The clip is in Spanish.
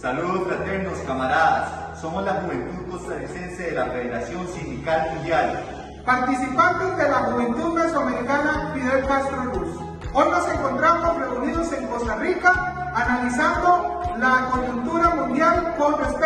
Saludos fraternos, camaradas. Somos la Juventud Costarricense de la Federación Sindical Mundial. Participantes de la Juventud Mesoamericana Fidel Castro Luz. Hoy nos encontramos reunidos en Costa Rica analizando la coyuntura mundial con respecto